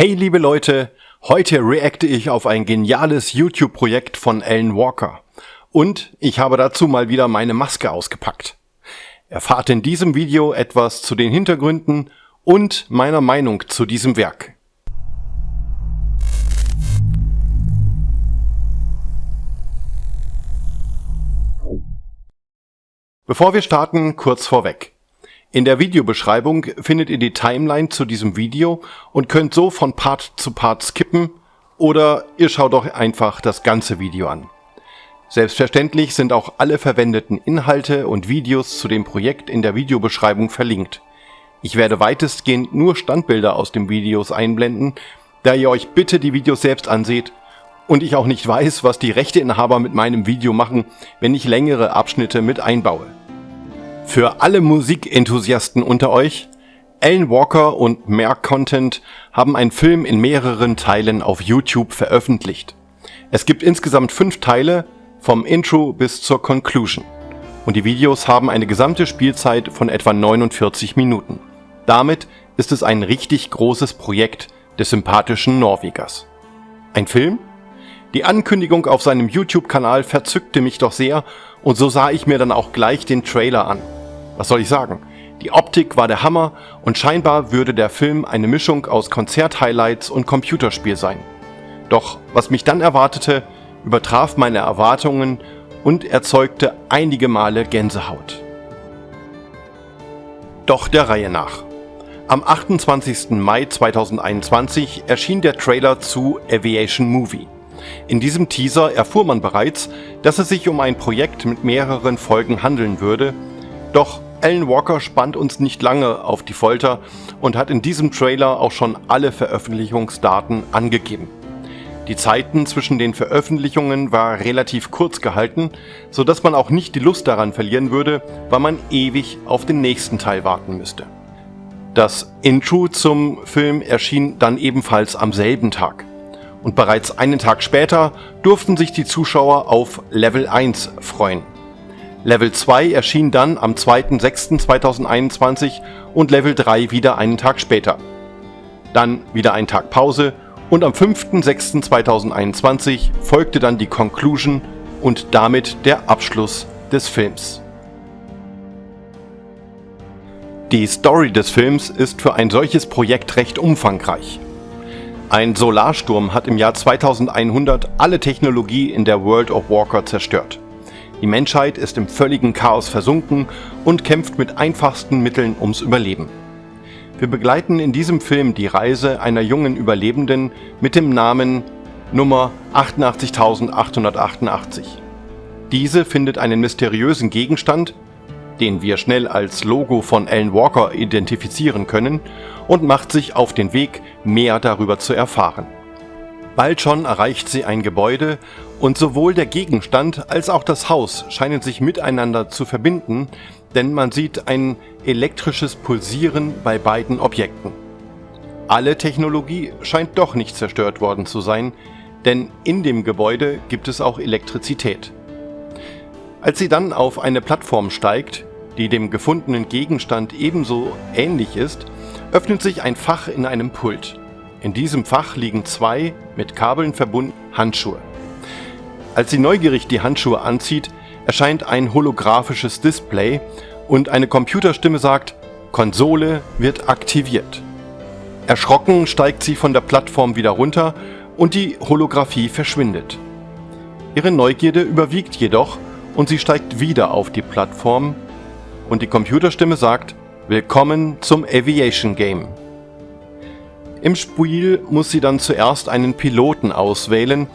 Hey liebe Leute, heute reacte ich auf ein geniales YouTube-Projekt von Alan Walker. Und ich habe dazu mal wieder meine Maske ausgepackt. Erfahrt in diesem Video etwas zu den Hintergründen und meiner Meinung zu diesem Werk. Bevor wir starten, kurz vorweg. In der Videobeschreibung findet ihr die Timeline zu diesem Video und könnt so von Part zu Part skippen oder ihr schaut doch einfach das ganze Video an. Selbstverständlich sind auch alle verwendeten Inhalte und Videos zu dem Projekt in der Videobeschreibung verlinkt. Ich werde weitestgehend nur Standbilder aus den Videos einblenden, da ihr euch bitte die Videos selbst anseht und ich auch nicht weiß, was die Rechteinhaber mit meinem Video machen, wenn ich längere Abschnitte mit einbaue. Für alle Musikenthusiasten unter euch, Alan Walker und Mehr Content haben einen Film in mehreren Teilen auf YouTube veröffentlicht. Es gibt insgesamt fünf Teile, vom Intro bis zur Conclusion. Und die Videos haben eine gesamte Spielzeit von etwa 49 Minuten. Damit ist es ein richtig großes Projekt des sympathischen Norwegers. Ein Film? Die Ankündigung auf seinem YouTube-Kanal verzückte mich doch sehr und so sah ich mir dann auch gleich den Trailer an. Was soll ich sagen? Die Optik war der Hammer und scheinbar würde der Film eine Mischung aus Konzert-Highlights und Computerspiel sein. Doch was mich dann erwartete, übertraf meine Erwartungen und erzeugte einige Male Gänsehaut. Doch der Reihe nach. Am 28. Mai 2021 erschien der Trailer zu Aviation Movie. In diesem Teaser erfuhr man bereits, dass es sich um ein Projekt mit mehreren Folgen handeln würde, doch alan Walker spannt uns nicht lange auf die Folter und hat in diesem Trailer auch schon alle Veröffentlichungsdaten angegeben. Die Zeiten zwischen den Veröffentlichungen war relativ kurz gehalten, so dass man auch nicht die Lust daran verlieren würde, weil man ewig auf den nächsten Teil warten müsste. Das Intro zum Film erschien dann ebenfalls am selben Tag. Und bereits einen Tag später durften sich die Zuschauer auf Level 1 freuen. Level 2 erschien dann am 2.6.2021 und Level 3 wieder einen Tag später. Dann wieder ein Tag Pause und am 5.6.2021 folgte dann die Conclusion und damit der Abschluss des Films. Die Story des Films ist für ein solches Projekt recht umfangreich. Ein Solarsturm hat im Jahr 2100 alle Technologie in der World of Walker zerstört. Die Menschheit ist im völligen Chaos versunken und kämpft mit einfachsten Mitteln ums Überleben. Wir begleiten in diesem Film die Reise einer jungen Überlebenden mit dem Namen Nummer 88888. Diese findet einen mysteriösen Gegenstand, den wir schnell als Logo von Alan Walker identifizieren können, und macht sich auf den Weg, mehr darüber zu erfahren. Bald schon erreicht sie ein Gebäude und sowohl der Gegenstand als auch das Haus scheinen sich miteinander zu verbinden, denn man sieht ein elektrisches Pulsieren bei beiden Objekten. Alle Technologie scheint doch nicht zerstört worden zu sein, denn in dem Gebäude gibt es auch Elektrizität. Als sie dann auf eine Plattform steigt, die dem gefundenen Gegenstand ebenso ähnlich ist, öffnet sich ein Fach in einem Pult. In diesem Fach liegen zwei mit Kabeln verbunden Handschuhe. Als sie neugierig die Handschuhe anzieht, erscheint ein holographisches Display und eine Computerstimme sagt, Konsole wird aktiviert. Erschrocken steigt sie von der Plattform wieder runter und die Holographie verschwindet. Ihre Neugierde überwiegt jedoch und sie steigt wieder auf die Plattform und die Computerstimme sagt, Willkommen zum Aviation Game. Im Spiel muss sie dann zuerst einen Piloten auswählen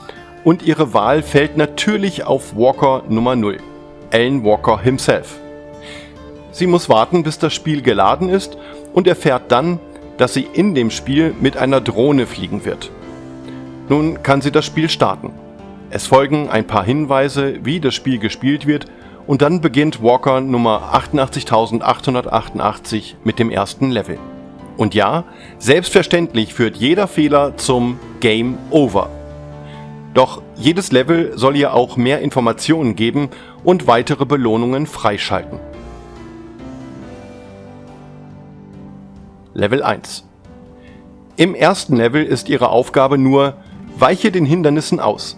und ihre Wahl fällt natürlich auf Walker Nummer 0, Alan Walker himself. Sie muss warten, bis das Spiel geladen ist und erfährt dann, dass sie in dem Spiel mit einer Drohne fliegen wird. Nun kann sie das Spiel starten. Es folgen ein paar Hinweise, wie das Spiel gespielt wird und dann beginnt Walker Nummer 88888 mit dem ersten Level. Und ja, selbstverständlich führt jeder Fehler zum Game Over. Doch jedes Level soll ihr auch mehr Informationen geben und weitere Belohnungen freischalten. Level 1 Im ersten Level ist ihre Aufgabe nur, weiche den Hindernissen aus.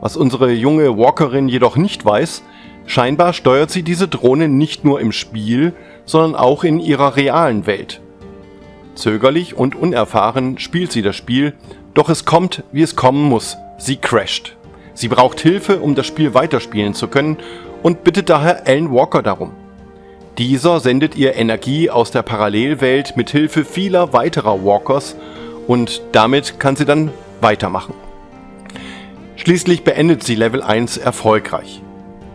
Was unsere junge Walkerin jedoch nicht weiß, scheinbar steuert sie diese Drohne nicht nur im Spiel, sondern auch in ihrer realen Welt. Zögerlich und unerfahren spielt sie das Spiel, doch es kommt, wie es kommen muss, sie crasht. Sie braucht Hilfe, um das Spiel weiterspielen zu können und bittet daher Alan Walker darum. Dieser sendet ihr Energie aus der Parallelwelt mit Hilfe vieler weiterer Walkers und damit kann sie dann weitermachen. Schließlich beendet sie Level 1 erfolgreich.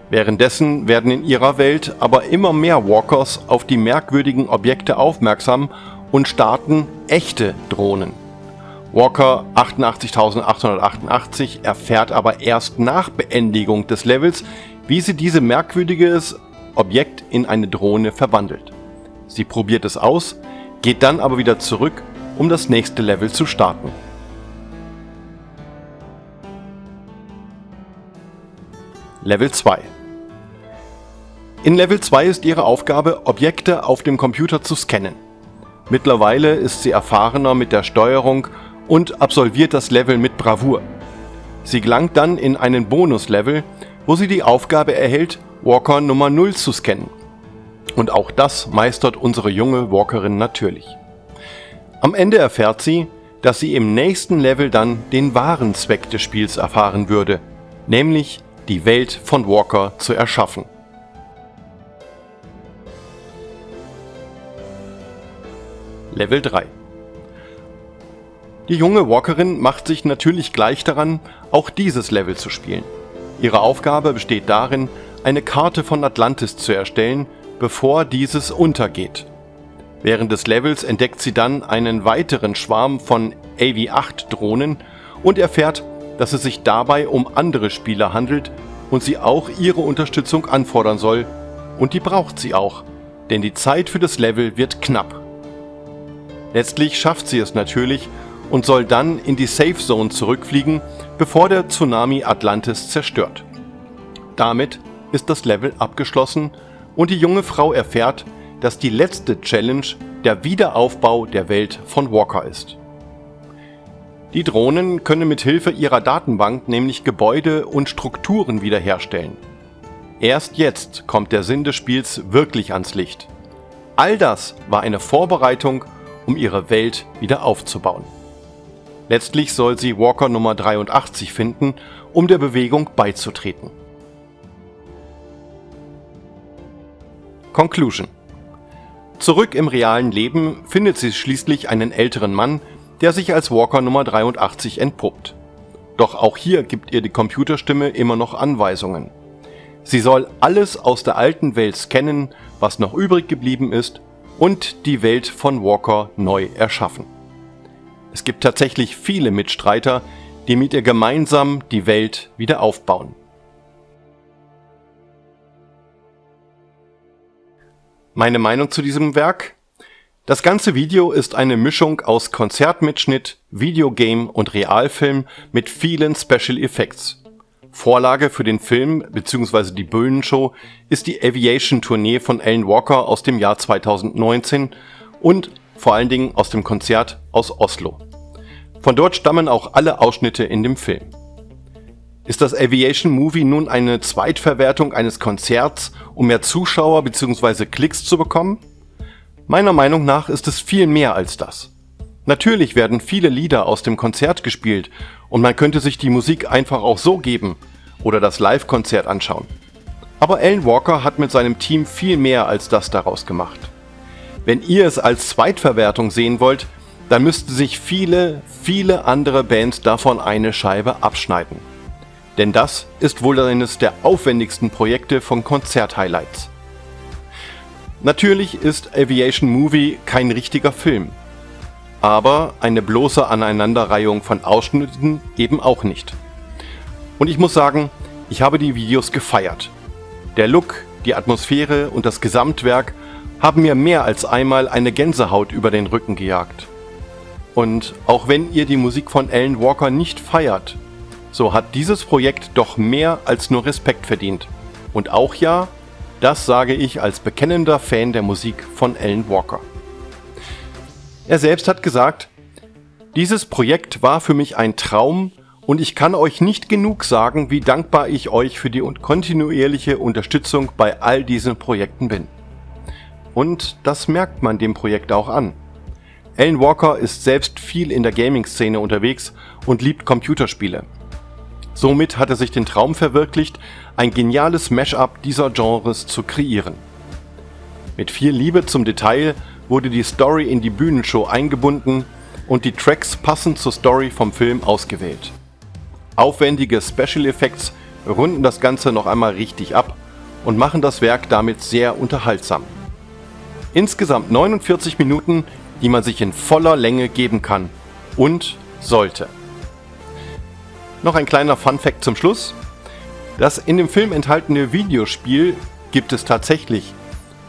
Währenddessen werden in ihrer Welt aber immer mehr Walkers auf die merkwürdigen Objekte aufmerksam und starten echte Drohnen. Walker 88888 erfährt aber erst nach Beendigung des Levels, wie sie diese merkwürdiges Objekt in eine Drohne verwandelt. Sie probiert es aus, geht dann aber wieder zurück, um das nächste Level zu starten. Level 2 In Level 2 ist ihre Aufgabe, Objekte auf dem Computer zu scannen. Mittlerweile ist sie erfahrener mit der Steuerung und absolviert das Level mit Bravour. Sie gelangt dann in einen Bonus-Level, wo sie die Aufgabe erhält, Walker Nummer 0 zu scannen. Und auch das meistert unsere junge Walkerin natürlich. Am Ende erfährt sie, dass sie im nächsten Level dann den wahren Zweck des Spiels erfahren würde, nämlich die Welt von Walker zu erschaffen. Level 3 Die junge Walkerin macht sich natürlich gleich daran, auch dieses Level zu spielen. Ihre Aufgabe besteht darin, eine Karte von Atlantis zu erstellen, bevor dieses untergeht. Während des Levels entdeckt sie dann einen weiteren Schwarm von AV-8 Drohnen und erfährt, dass es sich dabei um andere Spieler handelt und sie auch ihre Unterstützung anfordern soll. Und die braucht sie auch, denn die Zeit für das Level wird knapp. Letztlich schafft sie es natürlich und soll dann in die Safe Zone zurückfliegen, bevor der Tsunami Atlantis zerstört. Damit ist das Level abgeschlossen und die junge Frau erfährt, dass die letzte Challenge der Wiederaufbau der Welt von Walker ist. Die Drohnen können mit Hilfe ihrer Datenbank nämlich Gebäude und Strukturen wiederherstellen. Erst jetzt kommt der Sinn des Spiels wirklich ans Licht. All das war eine Vorbereitung um ihre Welt wieder aufzubauen. Letztlich soll sie Walker Nummer 83 finden, um der Bewegung beizutreten. Conclusion Zurück im realen Leben findet sie schließlich einen älteren Mann, der sich als Walker Nummer 83 entpuppt. Doch auch hier gibt ihr die Computerstimme immer noch Anweisungen. Sie soll alles aus der alten Welt scannen, was noch übrig geblieben ist und die Welt von Walker neu erschaffen. Es gibt tatsächlich viele Mitstreiter, die mit ihr gemeinsam die Welt wieder aufbauen. Meine Meinung zu diesem Werk? Das ganze Video ist eine Mischung aus Konzertmitschnitt, Videogame und Realfilm mit vielen Special Effects. Vorlage für den Film bzw. die Bühnenshow ist die Aviation-Tournee von Alan Walker aus dem Jahr 2019 und vor allen Dingen aus dem Konzert aus Oslo. Von dort stammen auch alle Ausschnitte in dem Film. Ist das Aviation Movie nun eine Zweitverwertung eines Konzerts, um mehr Zuschauer bzw. Klicks zu bekommen? Meiner Meinung nach ist es viel mehr als das. Natürlich werden viele Lieder aus dem Konzert gespielt und man könnte sich die Musik einfach auch so geben oder das Live-Konzert anschauen. Aber Alan Walker hat mit seinem Team viel mehr als das daraus gemacht. Wenn ihr es als Zweitverwertung sehen wollt, dann müssten sich viele, viele andere Bands davon eine Scheibe abschneiden. Denn das ist wohl eines der aufwendigsten Projekte von Konzert-Highlights. Natürlich ist Aviation Movie kein richtiger Film, aber eine bloße Aneinanderreihung von Ausschnitten eben auch nicht. Und ich muss sagen, ich habe die Videos gefeiert. Der Look, die Atmosphäre und das Gesamtwerk haben mir mehr als einmal eine Gänsehaut über den Rücken gejagt. Und auch wenn ihr die Musik von Alan Walker nicht feiert, so hat dieses Projekt doch mehr als nur Respekt verdient. Und auch ja, das sage ich als bekennender Fan der Musik von Alan Walker. Er selbst hat gesagt, Dieses Projekt war für mich ein Traum und ich kann euch nicht genug sagen, wie dankbar ich euch für die kontinuierliche Unterstützung bei all diesen Projekten bin. Und das merkt man dem Projekt auch an. Alan Walker ist selbst viel in der Gaming-Szene unterwegs und liebt Computerspiele. Somit hat er sich den Traum verwirklicht, ein geniales Mashup dieser Genres zu kreieren. Mit viel Liebe zum Detail wurde die Story in die Bühnenshow eingebunden und die Tracks passend zur Story vom Film ausgewählt. Aufwendige Special Effects runden das Ganze noch einmal richtig ab und machen das Werk damit sehr unterhaltsam. Insgesamt 49 Minuten, die man sich in voller Länge geben kann und sollte. Noch ein kleiner Fun Fact zum Schluss. Das in dem Film enthaltene Videospiel gibt es tatsächlich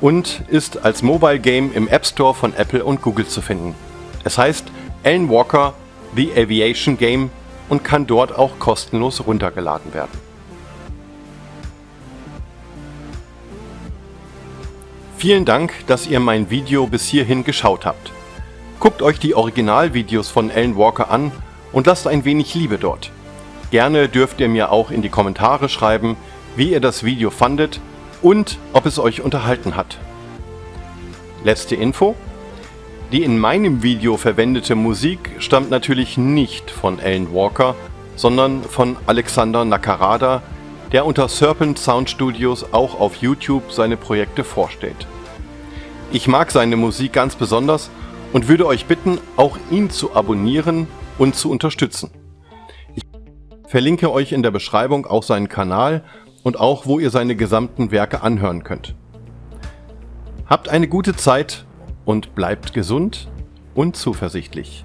und ist als Mobile Game im App Store von Apple und Google zu finden. Es heißt Alan Walker The Aviation Game und kann dort auch kostenlos runtergeladen werden. Vielen Dank, dass ihr mein Video bis hierhin geschaut habt. Guckt euch die Originalvideos von Alan Walker an und lasst ein wenig Liebe dort. Gerne dürft ihr mir auch in die Kommentare schreiben, wie ihr das Video fandet und ob es euch unterhalten hat. Letzte Info. Die in meinem Video verwendete Musik stammt natürlich nicht von Alan Walker, sondern von Alexander Nakarada, der unter Serpent Sound Studios auch auf YouTube seine Projekte vorstellt. Ich mag seine Musik ganz besonders und würde euch bitten, auch ihn zu abonnieren und zu unterstützen. Ich verlinke euch in der Beschreibung auch seinen Kanal und auch wo ihr seine gesamten Werke anhören könnt. Habt eine gute Zeit und bleibt gesund und zuversichtlich.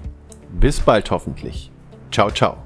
Bis bald hoffentlich. Ciao, ciao.